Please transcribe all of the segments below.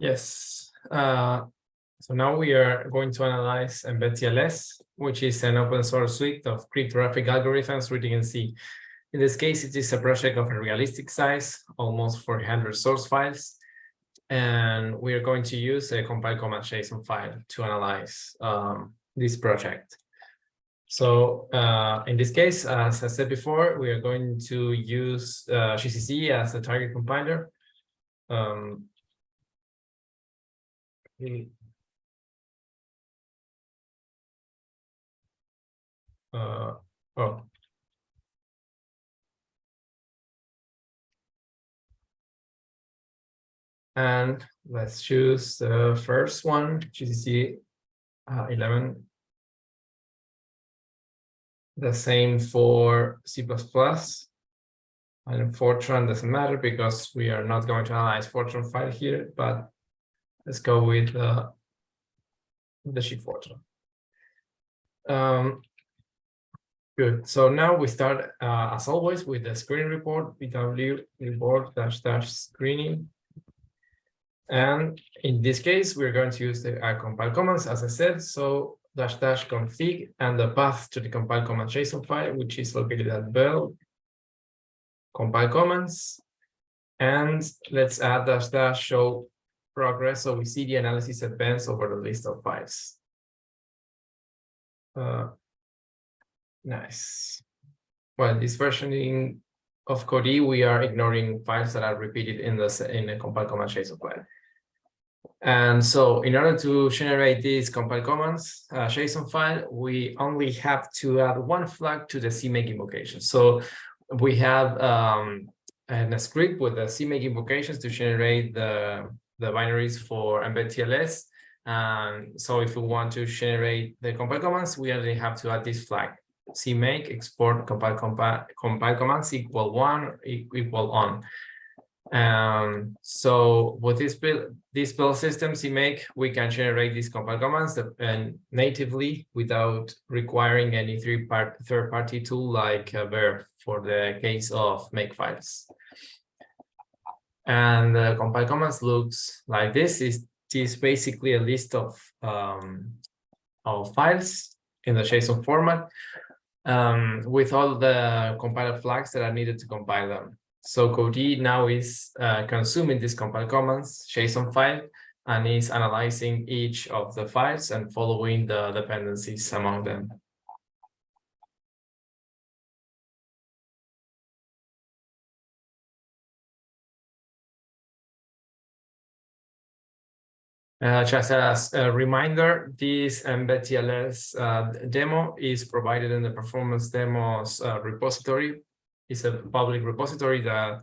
Yes. Uh, so now we are going to analyze MbedTLS, which is an open source suite of cryptographic algorithms written in C. In this case, it is a project of a realistic size, almost 400 source files. And we are going to use a compile command JSON file to analyze um, this project. So uh, in this case, as I said before, we are going to use uh, GCC as the target compiler. Um, uh, oh. And let's choose the first one, GCC uh, 11. The same for C++. And Fortran doesn't matter because we are not going to analyze Fortran file here, but let's go with uh, the sheet Fortran. Um, good. So now we start, uh, as always, with the screen report, PW report dash dash screening. And in this case, we're going to use the uh, compile commands, as I said. So dash dash config and the path to the compile command JSON file, which is located at bell compile commands. And let's add dash dash show progress so we see the analysis advance over the list of files. Uh, nice. Well, this versioning of Codee, we are ignoring files that are repeated in the in the compile command JSON file. And so in order to generate this compile commands uh, JSON file, we only have to add one flag to the CMake invocation. So we have um, a script with the CMake invocations to generate the, the binaries for Mbed Um, so if we want to generate the compile commands, we only have to add this flag CMake export compile, compile, compile commands equal one equal on. Um, so with this build, this build system CMake, we can generate these compile commands and natively without requiring any three part third party tool like uh, Bear for the case of make files. And the compile commands looks like this. Is is basically a list of um, of files in the JSON format um, with all the compiler flags that are needed to compile them. So Codee now is uh, consuming this compile commands JSON file and is analyzing each of the files and following the dependencies among them. Uh, just as a reminder, this MbedTLS uh, demo is provided in the performance demos uh, repository It's a public repository that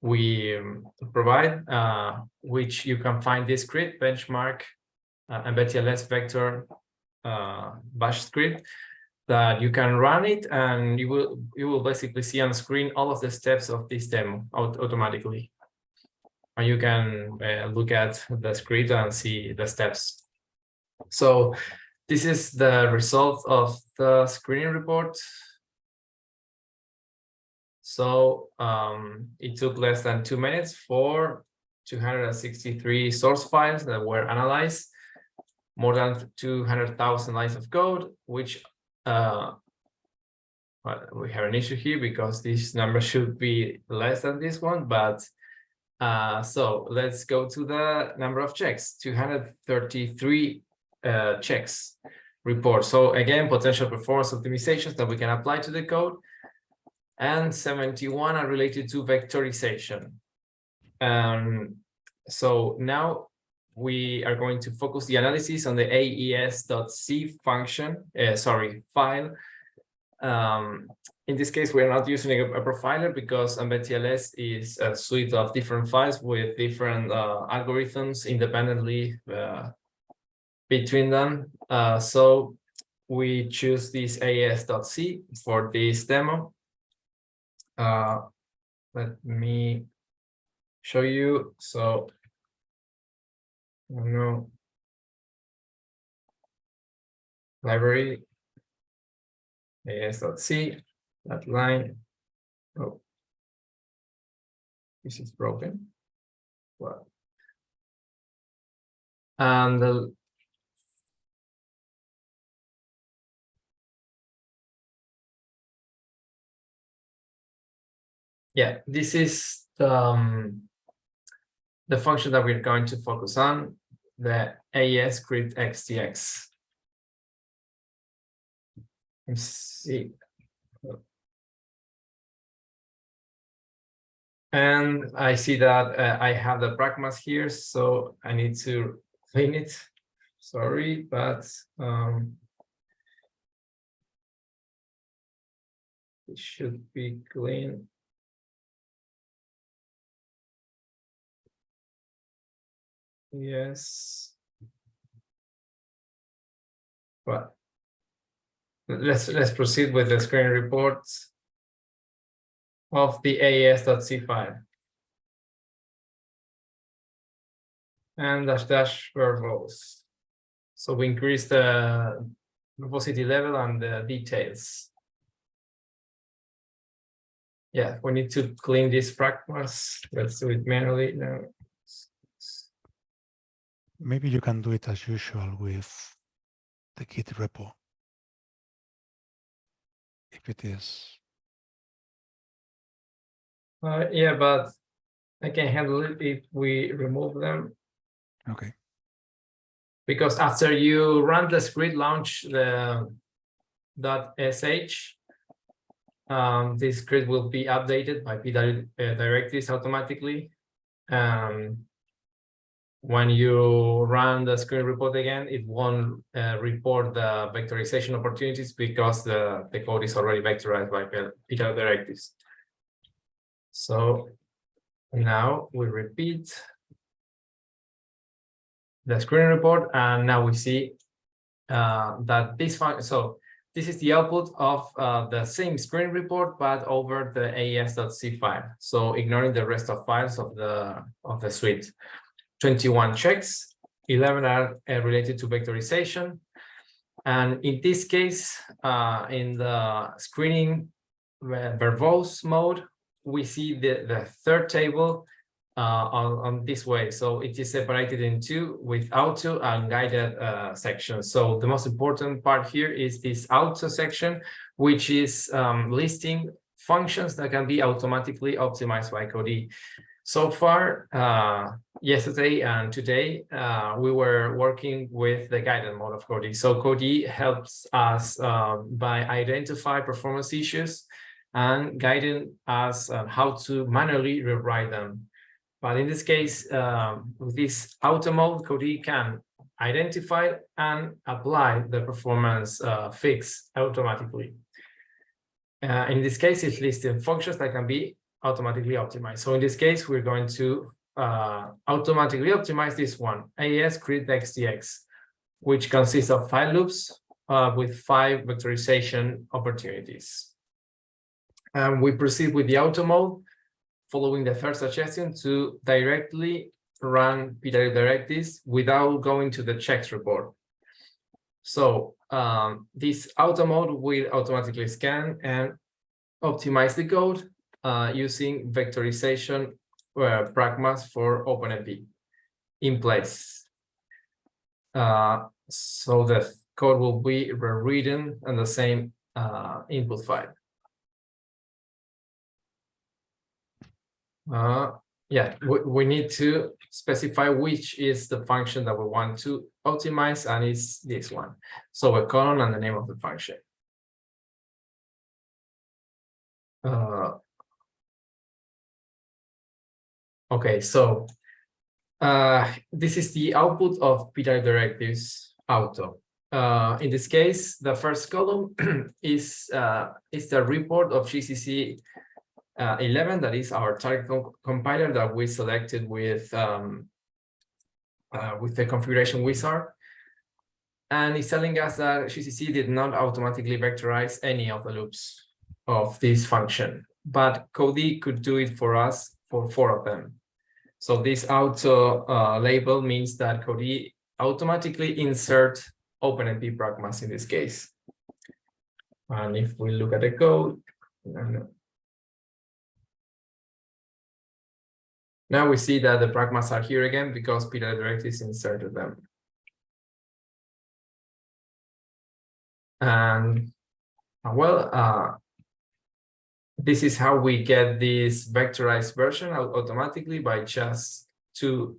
we um, provide, uh, which you can find this script, benchmark, uh, MbedTLS vector bash script that you can run it and you will you will basically see on screen all of the steps of this demo automatically. And you can uh, look at the script and see the steps. So this is the result of the screening report so um, it took less than two minutes for 263 source files that were analyzed, more than 200,000 lines of code, which uh, well, we have an issue here because this number should be less than this one, but uh, so let's go to the number of checks, 233 uh, checks report. So again, potential performance optimizations that we can apply to the code and 71 are related to vectorization. Um, so now we are going to focus the analysis on the AES.C function, uh, sorry, file. Um, in this case, we're not using a, profiler because MbedTLS is a suite of different files with different uh, algorithms independently uh, between them. Uh, so we choose this AES.C for this demo uh, let me show you. So, know, library, aes.c, that line. Oh, this is broken. Well, And the yeah, this is the, um, the function that we're going to focus on, the AES crypt XTS. Let's see. And I see that uh, I have the pragmas here, so I need to clean it. Sorry, but um, it should be clean. Yes. But let's let's proceed with the screen reports of the AES.c file. And dash dash verbose. So we increase the verbosity level and the details. Yeah, we need to clean these pragmas. Let's do it manually now. Maybe you can do it as usual with the Git repo. If it is, Uh, yeah, but I can handle it if we remove them. okay, Because after you run the script launch the dot sh, um, this script will be updated by PW uh, directives automatically. Um, when you run the screen report again, it won't uh, report the vectorization opportunities because the, the code is already vectorized by PW directives. So now we repeat the screen report, and now we see uh, that this function. So this is the output of uh, the same screen report, but over the AES.c file. So ignoring the rest of files of the of the suite. 21 checks, 11 are uh, related to vectorization. And in this case, uh, in the screening verbose mode, we see the, the third table uh, on, on this way. So it is separated in two with auto and guided uh, sections. So the most important part here is this auto section, which is um, listing functions that can be automatically optimized by Codee. So far, uh, yesterday and today, uh, we were working with the guided mode of Codee. So Codee helps us uh, by identify performance issues and guiding us on how to manually rewrite them. But in this case, um, with this auto mode, Codee can identify and apply the performance uh, fix automatically. Uh, in this case, it's listing functions that can be automatically optimized. So in this case, we're going to uh, automatically optimize this one, AES crypt XTS, which consists of five loops uh, with five vectorization opportunities. And we proceed with the auto mode, following the first suggestion to directly run PW directives without going to the checks report. So um, this auto mode will automatically scan and optimize the code uh, using vectorization uh, pragmas for OpenMP in place. Uh, so the code will be rewritten on the same uh, input file. Uh, yeah, we, we need to specify which is the function that we want to optimize, and it's this one. So a colon and the name of the function. Uh, okay, so uh, this is the output of PW directives auto. Uh, in this case, the first column is uh, is the report of GCC uh, 11, that is our target co compiler that we selected with um, uh, with the configuration wizard. And it's telling us that GCC did not automatically vectorize any of the loops of this function, but Codee could do it for us for four of them. So this auto uh, label means that Codee automatically insert OpenMP pragmas in this case. And if we look at the code, Now we see that the pragmas are here again because PW directives inserted them. And uh, well, uh, this is how we get this vectorized version automatically by just two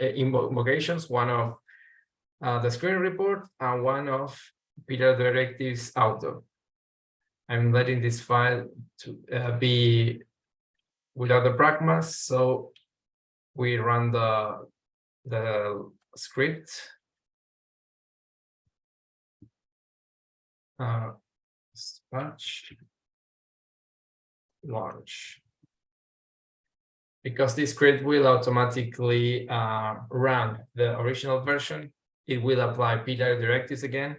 invocations, one of uh, the screen report and one of PW directives auto. I'm letting this file to uh, be without the pragmas, so we run the the script. Uh, dispatch launch. Because this script will automatically uh, run the original version, it will apply PW directives again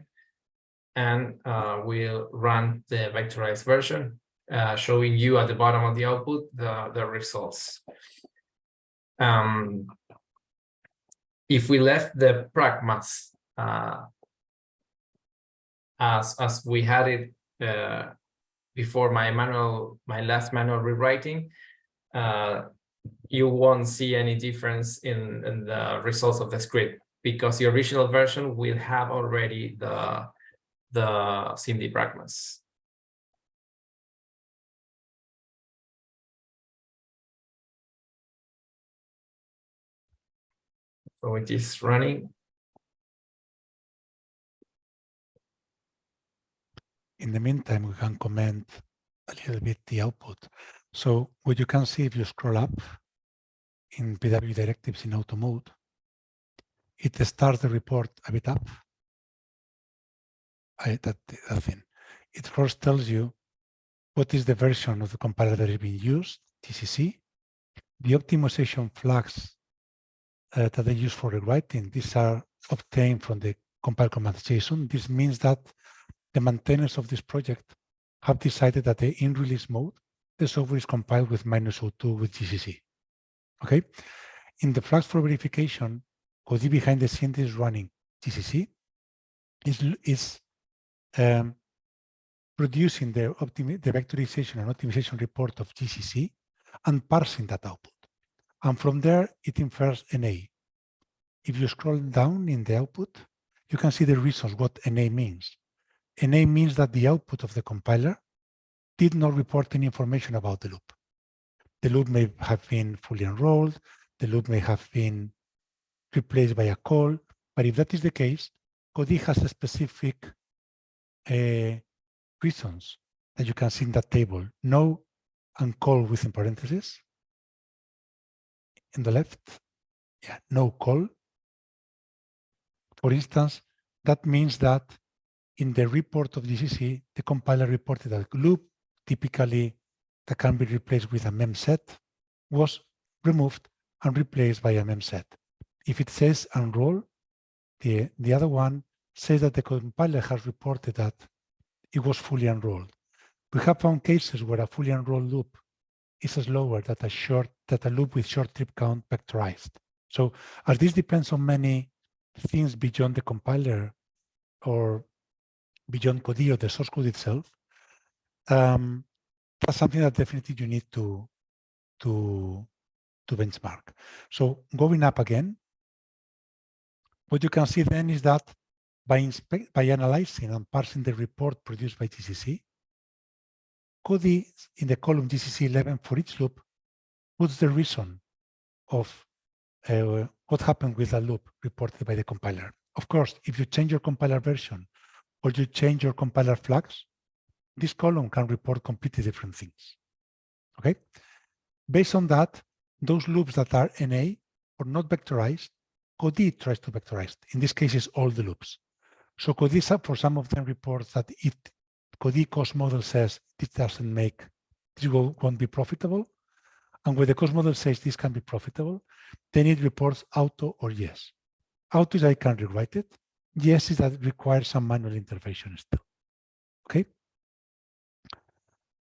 and uh, will run the vectorized version, uh, showing you at the bottom of the output the, the results. Um, if we left the pragmas uh, as, as we had it uh, before my manual, my last manual rewriting, uh, you won't see any difference in, in the results of the script because the original version will have already the the SIMD pragmas. So it is running. In the meantime, we can comment a little bit the output. So what you can see if you scroll up in PW directives in auto mode, it starts the report a bit up. I, that, that thing. It first tells you what is the version of the compiler that is being used, GCC, the optimization flags uh, that they use for rewriting. These are obtained from the compile commands JSON. This means that the maintainers of this project have decided that the in release mode, the software is compiled with minus O2 with GCC. Okay. In the flags for verification, Codee behind the scenes is running GCC, is, is um, producing the, the vectorization and optimization report of GCC and parsing that output. And from there, it infers NA. If you scroll down in the output, you can see the reasons what NA means. NA means that the output of the compiler did not report any information about the loop. The loop may have been fully unrolled, the loop may have been replaced by a call, but if that is the case, Codee has a specific uh, reasons that you can see in that table. No and call within parentheses. In the left, yeah, no call. For instance, that means that in the report of GCC, the compiler reported that loop, typically that can be replaced with a memset, was removed and replaced by a memset. If it says unroll, the, the other one says that the compiler has reported that it was fully unrolled. We have found cases where a fully unrolled loop is slower than a short that a loop with short trip count vectorized. So as this depends on many things beyond the compiler or beyond Codee or the source code itself, um, that's something that definitely you need to to to benchmark. So going up again, what you can see then is that by, inspect, by analyzing and parsing the report produced by GCC, Codee in the column GCC 11 for each loop puts the reason of uh, what happened with the loop reported by the compiler. Of course, if you change your compiler version or you change your compiler flags, this column can report completely different things. Okay. Based on that, those loops that are NA or not vectorized, Codee tries to vectorize. In this case, it's all the loops. So Codee, for some of them, reports that if Codee cost model says this doesn't make, this won't be profitable. And when the cost model says this can be profitable, then it reports auto or yes. Auto is I can rewrite it. Yes is that requires some manual intervention still. Okay.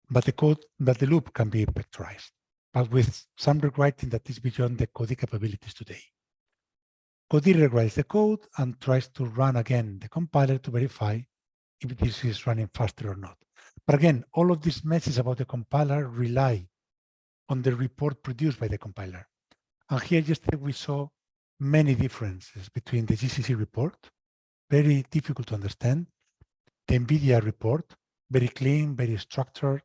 But the code, but the loop can be vectorized, but with some rewriting that is beyond the Codee capabilities today. Codee rewrites the code and tries to run again the compiler to verify if this is running faster or not. But again, all of these messages about the compiler rely on the report produced by the compiler. And here yesterday we saw many differences between the GCC report, very difficult to understand, the NVIDIA report, very clean, very structured.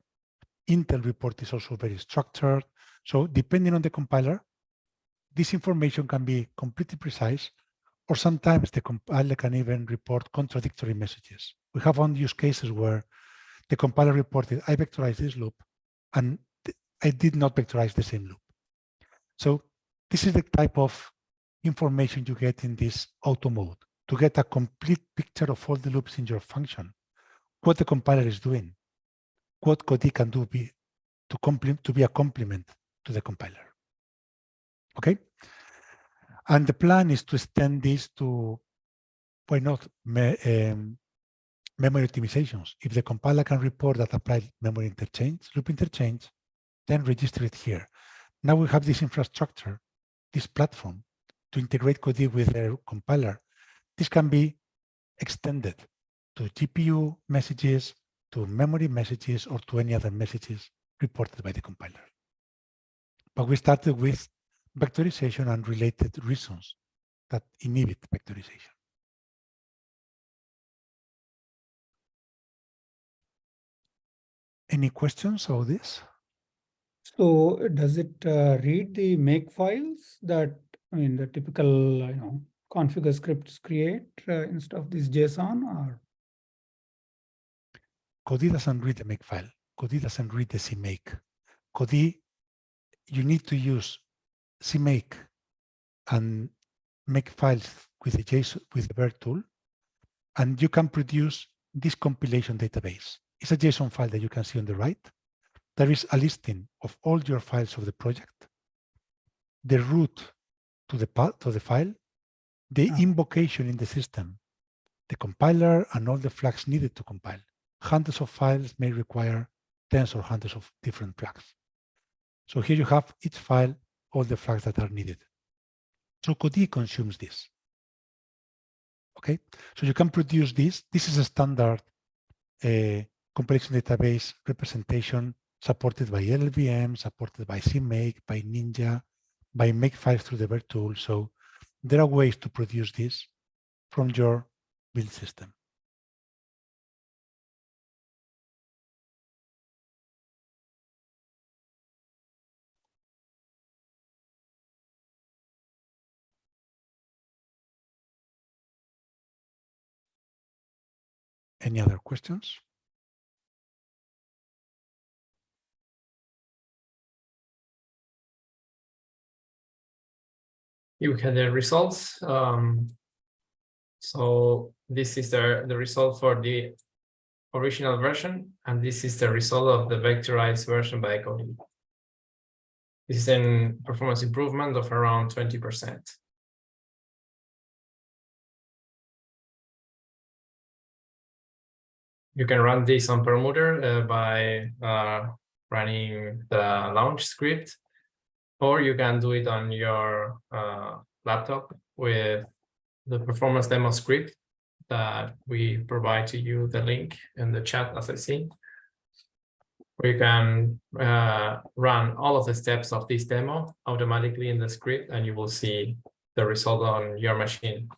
Intel report is also very structured. So depending on the compiler, this information can be completely precise, or sometimes the compiler can even report contradictory messages. We have found use cases where the compiler reported, I vectorized this loop, and I did not vectorize the same loop. So this is the type of information you get in this auto mode to get a complete picture of all the loops in your function, what the compiler is doing, what Codee can do be, to, to be a complement to the compiler. Okay? And the plan is to extend this to, why not, me, um, memory optimizations. If the compiler can report that applied memory interchange, loop interchange, then register it here. Now we have this infrastructure, this platform to integrate Codee with their compiler. This can be extended to GPU messages, to memory messages, or to any other messages reported by the compiler. But we started with vectorization and related reasons that inhibit vectorization. Any questions on this? So does it uh, read the make files that, I mean, the typical, you know, configure scripts create uh, instead of this JSON or? Codee doesn't read the make file. Codee doesn't read the CMake. Codee, you need to use CMake and make files with the JSON with the Bear tool, and you can produce this compilation database. It's a JSON file that you can see on the right. There is a listing of all your files of the project, the root to the path to the file, the Ah. invocation in the system, the compiler, and all the flags needed to compile. Hundreds of files may require tens or hundreds of different flags. So here you have each file, all the flags that are needed. So Codee consumes this. Okay, so you can produce this. This is a standard uh, compilation database representation supported by LLVM, supported by CMake, by Ninja, by Makefile through the Bear tool. So there are ways to produce this from your build system. Any other questions? you had the results. Um, so this is the, the result for the original version, and this is the result of the vectorized version by Codee. This is a performance improvement of around 20%. You can run this on Perlmutter uh, by uh, running the launch script or you can do it on your uh, laptop with the performance demo script that we provide to you the link in the chat as I see. You can uh, run all of the steps of this demo automatically in the script and you will see the result on your machine.